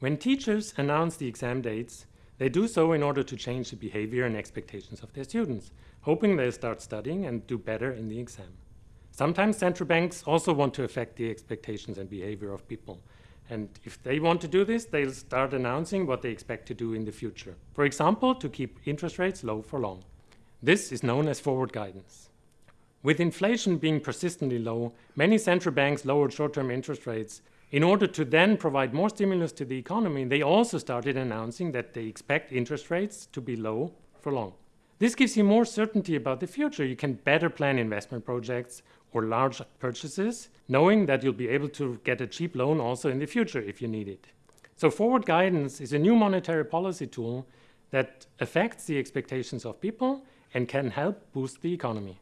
When teachers announce the exam dates, they do so in order to change the behavior and expectations of their students, hoping they'll start studying and do better in the exam. Sometimes central banks also want to affect the expectations and behavior of people. And if they want to do this, they'll start announcing what they expect to do in the future. For example, to keep interest rates low for long. This is known as forward guidance. With inflation being persistently low, many central banks lowered short-term interest rates in order to then provide more stimulus to the economy, they also started announcing that they expect interest rates to be low for long. This gives you more certainty about the future. You can better plan investment projects or large purchases, knowing that you'll be able to get a cheap loan also in the future if you need it. So forward guidance is a new monetary policy tool that affects the expectations of people and can help boost the economy.